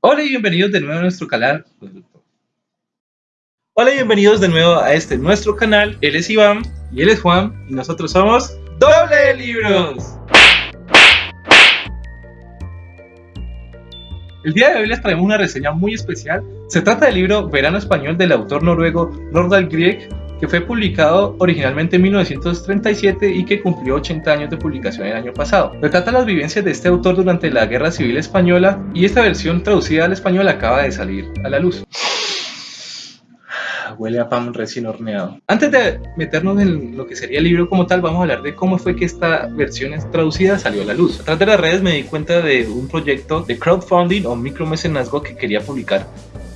Hola y bienvenidos de nuevo a nuestro canal. Hola y bienvenidos de nuevo a este nuestro canal. Él es Iván y él es Juan y nosotros somos Doble Libros. El día de hoy les traemos una reseña muy especial. Se trata del libro Verano Español del autor noruego Nordahl Grieg que fue publicado originalmente en 1937 y que cumplió 80 años de publicación el año pasado. Retrata las vivencias de este autor durante la Guerra Civil Española y esta versión traducida al español acaba de salir a la luz huele a pan recién horneado. Antes de meternos en lo que sería el libro como tal, vamos a hablar de cómo fue que esta versión traducida salió a la luz. A través de las redes me di cuenta de un proyecto de crowdfunding o micromecenazgo que quería publicar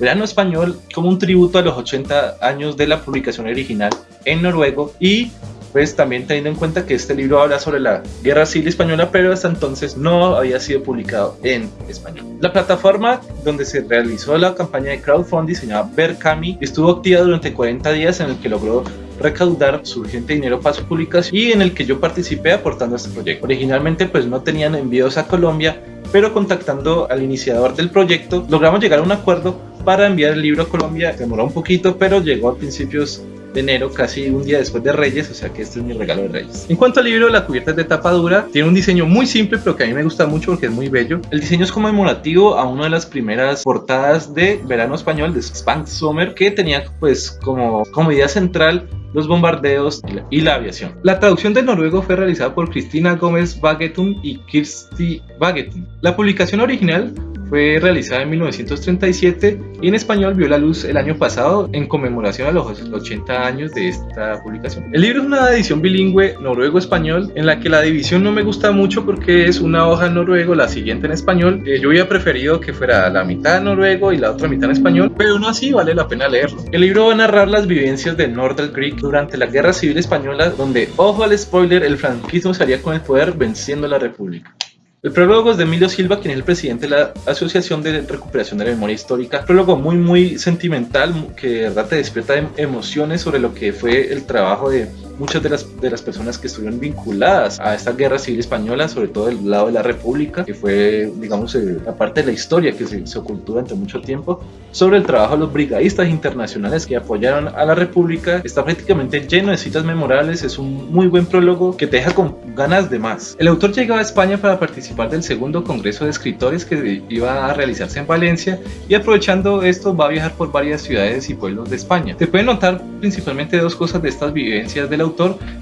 Verano Español como un tributo a los 80 años de la publicación original en noruego y pues también teniendo en cuenta que este libro habla sobre la guerra civil española, pero hasta entonces no había sido publicado en español. La plataforma donde se realizó la campaña de crowdfunding se llama Berkami estuvo activa durante 40 días en el que logró recaudar suficiente dinero para su publicación y en el que yo participé aportando a este proyecto. Originalmente pues no tenían envíos a Colombia, pero contactando al iniciador del proyecto logramos llegar a un acuerdo para enviar el libro a Colombia. Demoró un poquito, pero llegó a principios de enero, casi un día después de Reyes, o sea que este es mi regalo de Reyes. En cuanto al libro, la cubierta es de tapa dura, tiene un diseño muy simple, pero que a mí me gusta mucho porque es muy bello. El diseño es conmemorativo a una de las primeras portadas de verano español, de Spank Summer, que tenía pues como, como idea central los bombardeos y la, aviación. La traducción del noruego fue realizada por Cristina Gómez Bagetun y Kirsti Bagetun. La publicación original fue realizada en 1937 y en español vio la luz el año pasado en conmemoración a los 80 años de esta publicación. El libro es una edición bilingüe noruego-español en la que la división no me gusta mucho porque es una hoja en noruego, la siguiente en español. Eh, yo hubiera preferido que fuera la mitad en noruego y la otra mitad en español, pero aún así vale la pena leerlo. El libro va a narrar las vivencias de Nordal Creek durante la Guerra Civil Española, donde, ojo al spoiler, el franquismo salía con el poder venciendo la República. El prólogo es de Emilio Silva, quien es el presidente de la Asociación de Recuperación de la Memoria Histórica. Prólogo muy, muy sentimental, que de verdad te despierta em, emociones sobre lo que fue el trabajo de muchas de las, de las personas que estuvieron vinculadas a esta guerra civil española, sobre todo del lado de la República, que fue, digamos, eh, la parte de la historia que se, se, ocultó durante mucho tiempo, sobre el trabajo de los brigadistas internacionales que apoyaron a la República. Está prácticamente lleno de citas memorables, es un muy buen prólogo que te deja con ganas de más. El autor llegaba a España para participar del segundo Congreso de Escritores que iba a realizarse en Valencia y aprovechando esto va a viajar por varias ciudades y pueblos de España. Se pueden notar principalmente dos cosas de estas vivencias de la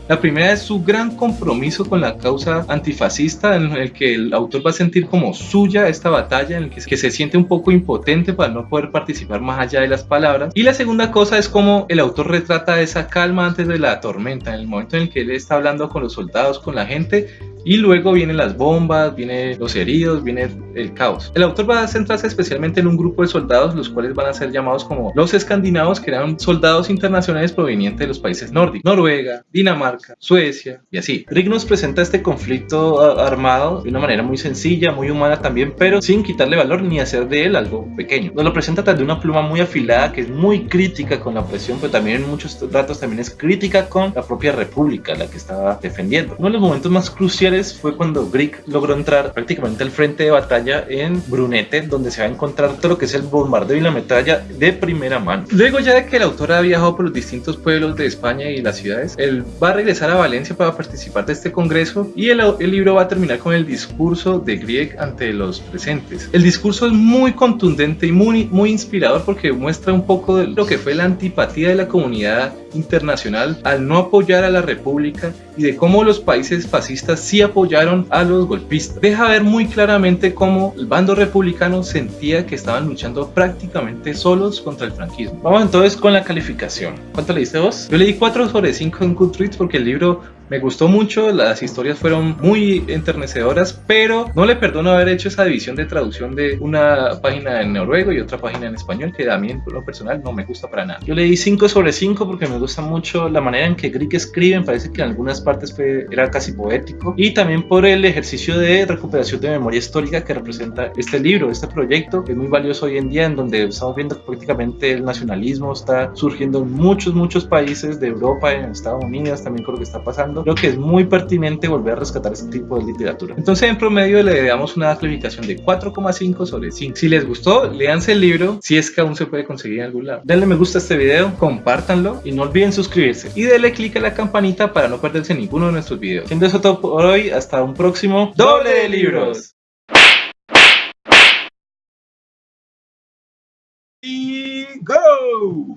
La primera es su gran compromiso con la causa antifascista, en el que el autor va a sentir como suya esta batalla, en el que, se siente un poco impotente para no poder participar más allá de las palabras. Y la segunda cosa es como el autor retrata esa calma antes de la tormenta, en el momento en el que él está hablando con los soldados, con la gente, y luego vienen las bombas, vienen los heridos, viene el caos. El autor va a centrarse especialmente en un grupo de soldados, los cuales van a ser llamados como los escandinavos, que eran soldados internacionales provenientes de los países nórdicos, Noruega, Dinamarca, Suecia y así. Rick nos presenta este conflicto armado de una manera muy sencilla, muy humana también, pero sin quitarle valor ni hacer de él algo pequeño. Nos lo presenta de una pluma muy afilada que es muy crítica con la opresión, pero también en muchos datos también es crítica con la propia república, la que estaba defendiendo. Uno de los momentos más cruciales fue cuando Brick logró entrar prácticamente al frente de batalla en Brunete, donde se va a encontrar todo lo que es el bombardeo y la metralla de primera mano. Luego ya de que el autor ha viajado por los distintos pueblos de España y las ciudades, él va a regresar a Valencia para participar de este congreso y el, el libro va a terminar con el discurso de Grieg ante los presentes. El discurso es muy contundente y muy, muy inspirador porque muestra un poco de lo que fue la antipatía de la comunidad internacional al no apoyar a la república y de cómo los países fascistas sí apoyaron a los golpistas. Deja ver muy claramente cómo el bando republicano sentía que estaban luchando prácticamente solos contra el franquismo. Vamos entonces con la calificación. ¿Cuánto le diste vos? Yo le di 4 sobre 5 en Goodreads porque el libro me gustó mucho, las historias fueron muy enternecedoras, pero no le perdono haber hecho esa división de traducción de una página en noruego y otra página en español, que a mí en lo personal no me gusta para nada. Yo le di 5 sobre 5 porque me gusta mucho la manera en que Grieg escribe, me parece que en algunas partes fue, era casi poético, y también por el ejercicio de recuperación de memoria histórica que representa este libro, este proyecto, que es muy valioso hoy en día, en donde estamos viendo que prácticamente el nacionalismo está surgiendo en muchos, muchos países de Europa, en Estados Unidos, también con lo que está pasando creo que es muy pertinente volver a rescatar este tipo de literatura. Entonces en promedio le damos una calificación de 4,5 sobre 5. Si les gustó, léanse el libro si es que aún se puede conseguir en algún lado. Denle me gusta a este video, compártanlo y no olviden suscribirse. Y denle click a la campanita para no perderse ninguno de nuestros videos. Siendo eso todo por hoy, hasta un próximo doble de libros. Y go!